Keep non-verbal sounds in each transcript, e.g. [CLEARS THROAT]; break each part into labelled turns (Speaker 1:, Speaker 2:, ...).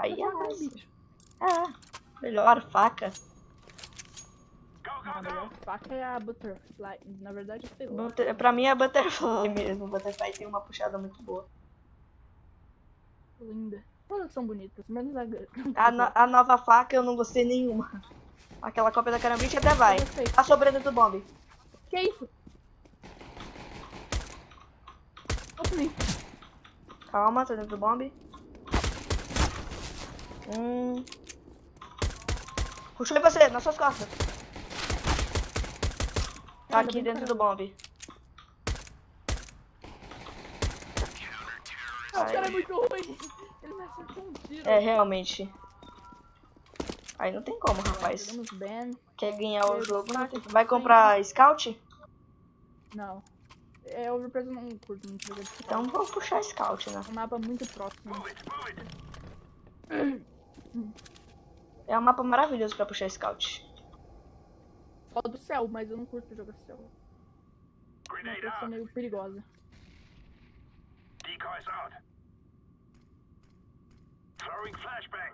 Speaker 1: Aí é mais.
Speaker 2: bicho.
Speaker 1: É, melhor faca.
Speaker 2: Não, a melhor faca é a Butterfly. Na verdade, lá.
Speaker 1: Butter- Pra mim é Butterfly [LAUGHS] mesmo. Butterfly tem uma puxada muito boa.
Speaker 2: Linda. Todas são bonitas, menos a.
Speaker 1: A, no- a nova faca eu não gostei nenhuma. Aquela cópia da carambite até vai. A sobreda do bomb.
Speaker 2: Que isso? Open.
Speaker 1: Calma, tô dentro do bomb. Hum. Puxou em você, nas suas costas. Tá aqui dentro do bomb.
Speaker 2: Ah, o cara é muito ruim. Ele me acertou um tiro.
Speaker 1: É, realmente. Aí não tem como, rapaz. Quer ganhar o jogo, não tem... Vai comprar scout?
Speaker 2: Não. É, eu não curto muito de
Speaker 1: Então vou puxar scout, né?
Speaker 2: É um mapa muito próximo. [CLEARS THROAT]
Speaker 1: É um mapa maravilhoso pra puxar scout.
Speaker 2: Ó do céu, mas eu não curto jogar céu. É uma coisa meio perigosa.
Speaker 3: Decoys out. Throwing flashbang.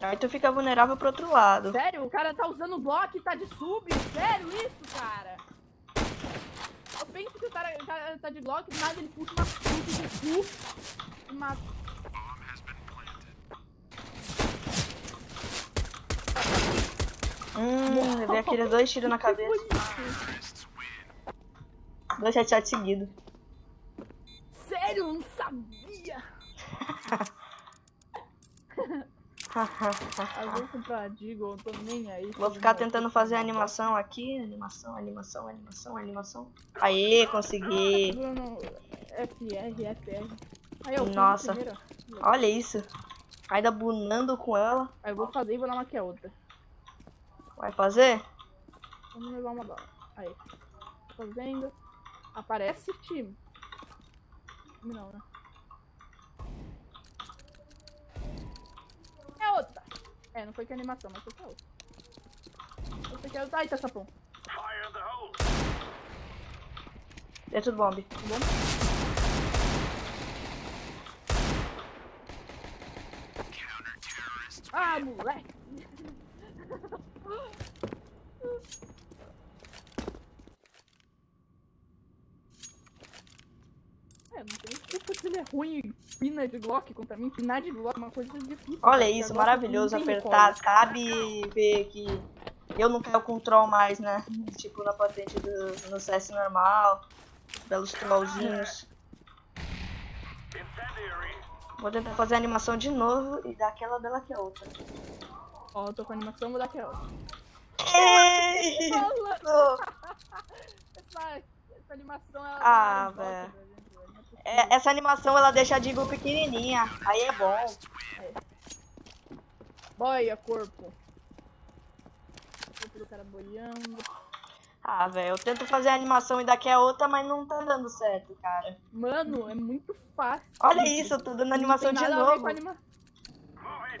Speaker 1: Aí tu fica vulnerável pro outro lado.
Speaker 2: Sério? O cara tá usando bloco e tá de sub? Sério isso, cara? Penso que o cara, cara tá de bloco, mas ele puxa uma sub de sub e mata.
Speaker 1: Hum, levei aqueles dois tiros na cabeça. Dois headshots seguidos.
Speaker 2: Sério? Eu não sabia! [LAUGHS] Eu vou comprar a Deagle, eu tô nem aí.
Speaker 1: Vou ficar tentando fazer animação aqui. Animação, animação, animação, animação. Aê, consegui.
Speaker 2: Bruno, FR, FR. Aí eu
Speaker 1: Nossa. Olha isso. Ainda bunando com ela.
Speaker 2: Aí eu vou fazer e vou dar uma que é outra.
Speaker 1: Vai fazer?
Speaker 2: Vamos levar uma bala. Aí. Fazendo. Aparece time. Não, né? É, não foi que animação, mas foi que é. Essa aqui é outra. Ai, tá sapão.
Speaker 3: Fire in the hole.
Speaker 1: Dentro do bomb.
Speaker 2: Tá bom? Ah, moleque! É, não tem culpa se ele é ruim pina de Glock contra mim. Pinar de Glock é uma coisa difícil.
Speaker 1: Olha
Speaker 2: cara,
Speaker 1: isso,
Speaker 2: a
Speaker 1: maravilhoso apertar. Cabe ver que eu não caio com troll mais, né? Tipo na patente do no CS normal. Belos trollzinhos. Vou tentar fazer a animação de novo e dar aquela bela que é outra.
Speaker 2: Ó, eu tô com animação, vou dar aquela. Essa, [LAUGHS] essa animação ela
Speaker 1: Ah,
Speaker 2: dá
Speaker 1: velho.
Speaker 2: não é.
Speaker 1: É, essa animação ela deixa a Digo pequenininha. Aí é bom.
Speaker 2: Boia, corpo. Corpo do cara boiando.
Speaker 1: Ah, velho, eu tento fazer a animação e daqui a outra, mas não tá dando certo, cara.
Speaker 2: Mano, é muito fácil.
Speaker 1: Olha isso, eu tô dando animação de novo.
Speaker 2: anima...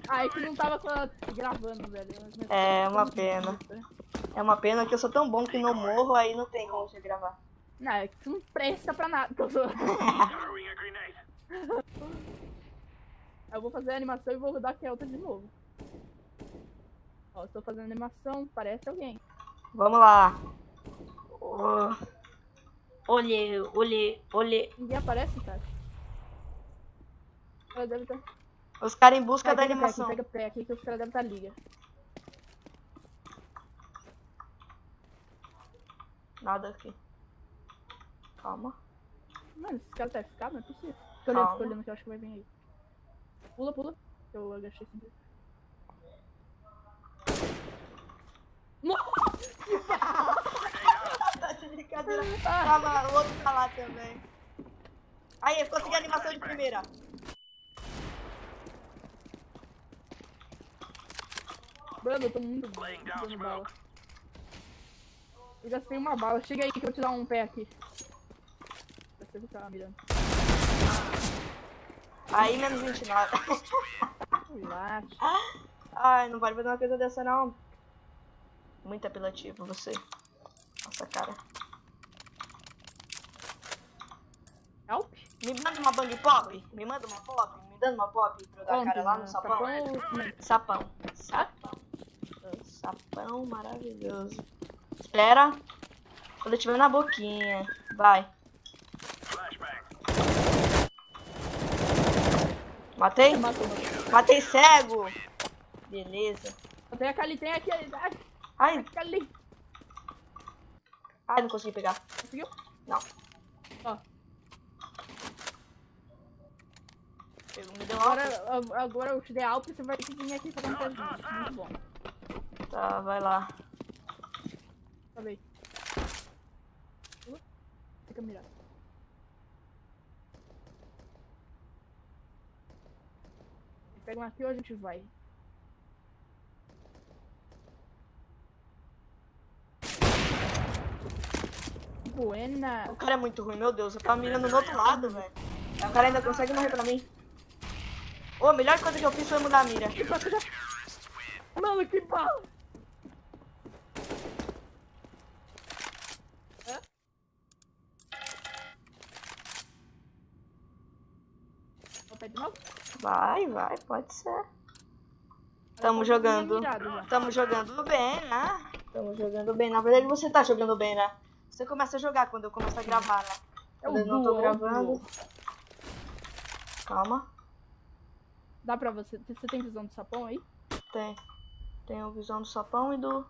Speaker 2: Ah, é que não tava gravando, velho.
Speaker 1: É, uma pena.
Speaker 2: né?
Speaker 1: É uma pena que eu sou tão bom que não morro, aí não tem como você gravar.
Speaker 2: Não, é que tu não presta pra nada. [LAUGHS] Eu vou fazer a animação e vou rodar a outra de novo. Ó, tô fazendo animação, parece alguém.
Speaker 1: Vamos lá. Oh. Olhe, olhe, olhe.
Speaker 2: Ninguém aparece, cara. Deve estar.
Speaker 1: Os caras em busca da
Speaker 2: pega
Speaker 1: animação.
Speaker 2: pega pé aqui que os caras devem estar liga.
Speaker 1: Nada aqui. Calma.
Speaker 2: Mano, esses caras tá FK, não é possível. Fica olhando, fica olhando que eu acho que vai vir aí. Pula, pula. Eu agachei sem querer.
Speaker 1: Tá de brincadeira. Tava, o outro tá lá também. Aí, consegui a animação de primeira.
Speaker 2: Mano, eu tô muito dando bala. Eu gastei uma bala. Chega aí que eu vou te dar um pé aqui. Você ficar mirando.
Speaker 1: Aí, menos 29.
Speaker 2: Relaxa.
Speaker 1: Ai, não pode fazer uma coisa dessa, não. Muito apelativo você. Nossa, cara.
Speaker 2: Help?
Speaker 1: Me manda uma bang pop. Me manda uma pop. Me dando uma pop pra eu dar a cara lá no sapão.
Speaker 2: Sapão?
Speaker 1: Sapão. Sapão. Sapão maravilhoso. Espera. Quando eu tiver na boquinha. Vai. Matei?
Speaker 2: Matou, matou.
Speaker 1: Matei cego. Beleza.
Speaker 2: Tem a Kali, tem aqui. Ai,
Speaker 1: Ai, ai, não consegui pegar.
Speaker 2: Conseguiu?
Speaker 1: Não.
Speaker 2: Ó, agora, agora eu te dei você vai ter que vir aqui fazer um teste. Muito bom.
Speaker 1: Tá, vai lá.
Speaker 2: Uh, Fica mirado. Pega um aqui ou a gente vai? Buena.
Speaker 1: O cara é muito ruim, meu Deus. Eu tava mirando do outro lado, velho. O cara ainda consegue morrer pra mim. Ô, a melhor coisa que eu fiz foi mudar a mira.
Speaker 2: Mano, que bala! Hã? Vou pegar de novo?
Speaker 1: Vai, vai, pode ser. Tamo jogando. Tamo jogando bem, né? Tamo jogando bem. Na verdade, você tá jogando bem, né? Você começa a jogar quando eu começo a gravar, né?
Speaker 2: É
Speaker 1: Quando eu não tô
Speaker 2: é
Speaker 1: gravando. Calma.
Speaker 2: Dá pra você. Você tem visão do sapão aí?
Speaker 1: Tem. A visão do sapão e do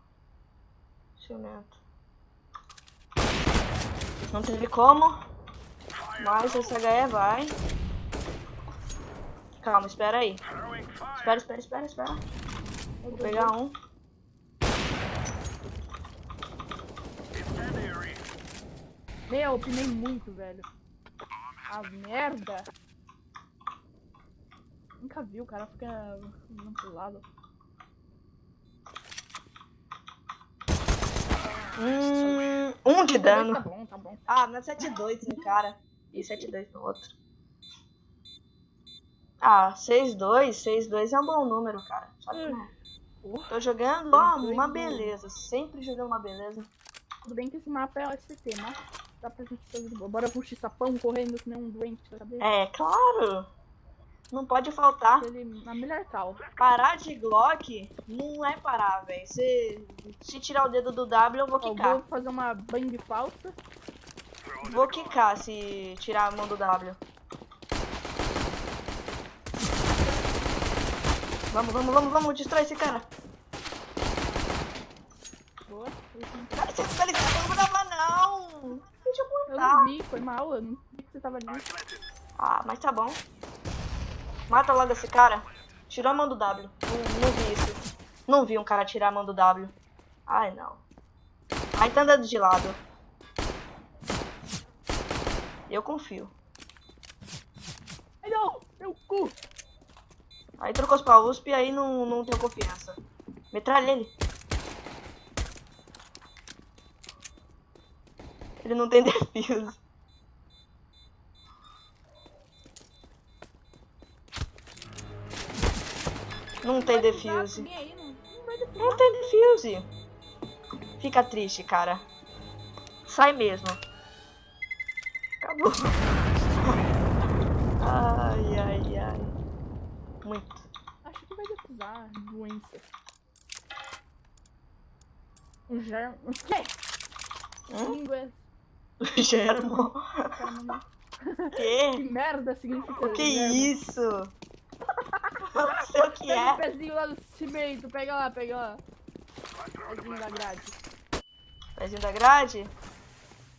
Speaker 1: cimento. Não teve como. Mas esse HE vai. Calma, espera aí. Espera, espera, espera, espera. Vou pegar um.
Speaker 2: Meu, eu pinei muito, velho. A merda. Nunca vi, o cara fica andando pro lado.
Speaker 1: Hum, um de dano.
Speaker 2: Tá bom, tá bom.
Speaker 1: Ah, na 7-2 no cara. E 7-2 no outro. Ah, 6-2. 6-2 é um bom número, cara. Sabe como é?
Speaker 2: Porra,
Speaker 1: Tô jogando, ó,
Speaker 2: 6-2
Speaker 1: uma beleza. Sempre jogando uma beleza.
Speaker 2: tudo bem que esse mapa é OSCT, mas dá pra gente fazer. Bora puxar sapão correndo que nem um doente cabeça.
Speaker 1: É, claro. Não pode faltar.
Speaker 2: Ele na melhor cal.
Speaker 1: Parar de Glock não é parar, velho. Se, se tirar o dedo do W, eu vou
Speaker 2: eu
Speaker 1: quicar.
Speaker 2: vou fazer uma bang falsa.
Speaker 1: Vou quicar se tirar a mão do W. Vamos, vamos, vamos, vamos. Destrói esse cara.
Speaker 2: Boa.
Speaker 1: Cara, esse cara esse não dava não. Deixa eu
Speaker 2: Eu
Speaker 1: matar.
Speaker 2: não vi, foi mal, eu não vi que você tava ali.
Speaker 1: Ah, mas tá bom. Mata logo esse cara. Tirou a mão do W. Não, não vi isso. Não vi um cara tirar a mão do W. Ai, não. Aí tá andando de lado. Eu confio.
Speaker 2: Ai não, meu cu.
Speaker 1: Aí trocou os pra USP e aí não, não tenho confiança. Metralha ele. Ele não tem [LAUGHS] defuse. Não tem defuse.
Speaker 2: Não
Speaker 1: tem defuse. Fica triste, cara. Sai mesmo. Acabou. Ai, ai, ai. Muito.
Speaker 2: Acho que vai defusar doença. Um germ... O quê?
Speaker 1: Hum?
Speaker 2: Língua... [LAUGHS]
Speaker 1: Germo. Que? [LAUGHS]
Speaker 2: Que merda significa
Speaker 1: Que
Speaker 2: germ?
Speaker 1: isso? Não sei o que [LAUGHS]
Speaker 2: Pega o
Speaker 1: é.
Speaker 2: pezinho lá do cimento, pega lá, pega lá. Pezinho da grade.
Speaker 1: Pezinho da grade?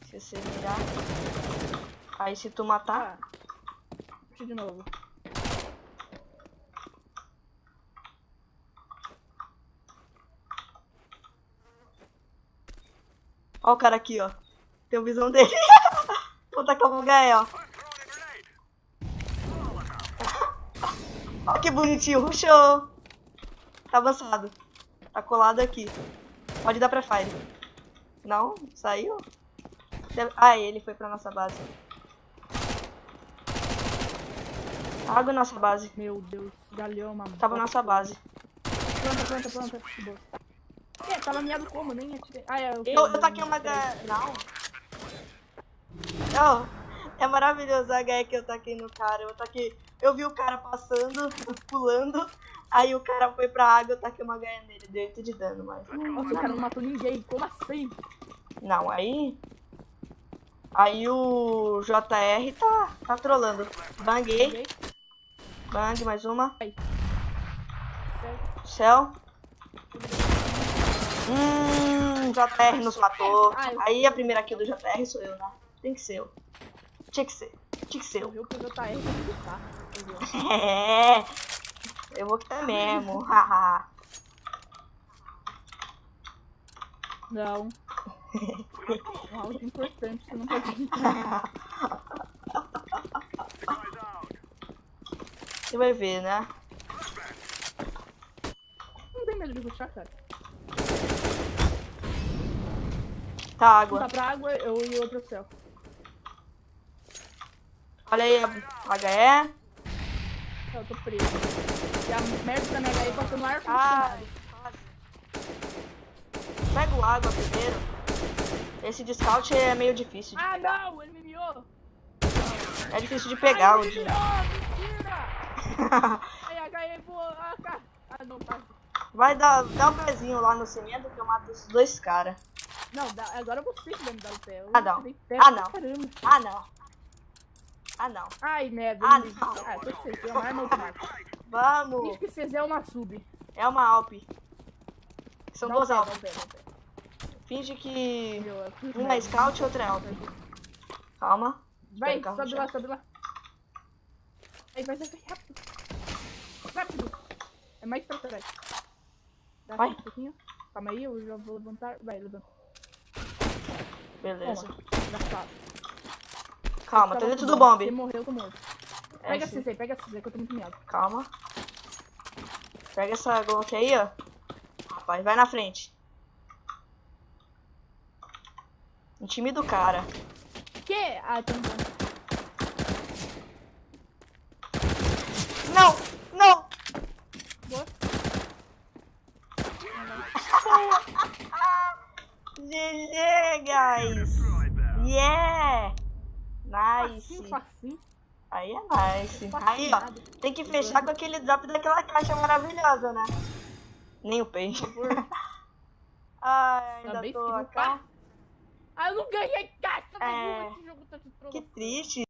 Speaker 1: Se você mirar. Aí se tu matar.
Speaker 2: Tá. Puxa de novo.
Speaker 1: Ó o cara aqui, ó. Tem a visão dele. [LAUGHS] Vou tacar o Gael. Ó que bonitinho. Rushou. Tá avançado. Tá colado aqui. Pode dar pra fire. Não? Saiu? Deve- Ah, ele foi pra nossa base. Água nossa base.
Speaker 2: Meu Deus, galhão, uma
Speaker 1: Tava na nossa base.
Speaker 2: Planta, planta, planta. É, tava miado como? Nem atirei. Ah, é.
Speaker 1: Eu, eu taquei uma da. Não. Eu, É maravilhoso a HE que eu taquei no cara. Eu taquei. Eu vi o cara passando, pulando. Aí o cara foi pra água, eu taquei uma HE nele. Deu 8 de dano, mas.
Speaker 2: Nossa, o cara não matou ninguém. Como assim?
Speaker 1: Não, aí. Aí o JR tá, tá trolando. Banguei. Bang, mais uma. Céu. Hum, JR nos matou. Aí a primeira kill do JR sou eu, né? Tem que ser eu. Tinha que ser. Tinha que ser
Speaker 2: Eu
Speaker 1: eu.
Speaker 2: vi o que o JR que lutar. entendeu?
Speaker 1: É. Eu vou quitar mesmo. haha.
Speaker 2: Não. É algo importante, você não pode
Speaker 3: out.
Speaker 1: Você vai ver, né?
Speaker 2: Não tem medo de ruxar, cara.
Speaker 1: Tá,
Speaker 2: Um
Speaker 1: água.
Speaker 2: tá pra água eu, e outro é o céu.
Speaker 1: Olha aí a HE.
Speaker 2: Eu tô preso. E a merda da minha HE passou no ar
Speaker 1: Ai. Pega o água primeiro. Esse de scout é meio difícil. de
Speaker 2: Ah,
Speaker 1: pegar.
Speaker 2: não! Ele me miou!
Speaker 1: É difícil de pegar
Speaker 2: Ai,
Speaker 1: o de.
Speaker 2: Mentira! Aí a HE voou. Ah, cara. Ah, não, tá.
Speaker 1: Vai dar, dá um pezinho lá no cimento que eu mato esses dois caras.
Speaker 2: Não, dá, agora você que vai me dar o pé.
Speaker 1: Ah, não.
Speaker 2: pé
Speaker 1: Ah, não.
Speaker 2: Caramba.
Speaker 1: Ah, não. Ah, não.
Speaker 2: Ai, merda.
Speaker 1: Ah, não.
Speaker 2: Ah, tô com CZ, é uma arma automática.
Speaker 1: Vamos.
Speaker 2: Diz que CZ é uma sub.
Speaker 1: É uma Alp. São
Speaker 2: Dá o
Speaker 1: duas
Speaker 2: pé,
Speaker 1: Alp.
Speaker 2: dá o pé, dá o pé.
Speaker 1: Finge que
Speaker 2: Meu, eu fiz
Speaker 1: uma é scout e outra é Alp. Calma.
Speaker 2: Vai,
Speaker 1: Espera
Speaker 2: sobe lá, sobe lá. Aí, vai, vai, vai, rápido. Rápido. É mais pra trás. Dá
Speaker 1: Vai.
Speaker 2: Um pouquinho. Calma aí, eu já vou levantar. Vai, levanta.
Speaker 1: Beleza.
Speaker 2: Toma.
Speaker 1: Calma, tá dentro do
Speaker 2: bom.
Speaker 1: bombe.
Speaker 2: Você morreu, eu tô morto.
Speaker 1: É,
Speaker 2: Pega a
Speaker 1: sim.
Speaker 2: CZ, pega a CZ que eu tô muito miado.
Speaker 1: Calma. Pega essa Glock aí, ó. Rapaz, vai na frente. Intimida o cara.
Speaker 2: Que? Ah, tem um bom.
Speaker 1: Não! Não!
Speaker 3: Them.
Speaker 1: Yeah! Nice!
Speaker 2: Facinho.
Speaker 1: Aí é nice. Aí, ó, tem que fechar com aquele drop daquela caixa maravilhosa, né? Nem o peixe. [LAUGHS] Ai, ainda
Speaker 2: Também
Speaker 1: tô acá.
Speaker 2: Ah, eu não ganhei caixa
Speaker 1: É.
Speaker 2: nenhuma. Esse jogo tá de
Speaker 1: Que triste.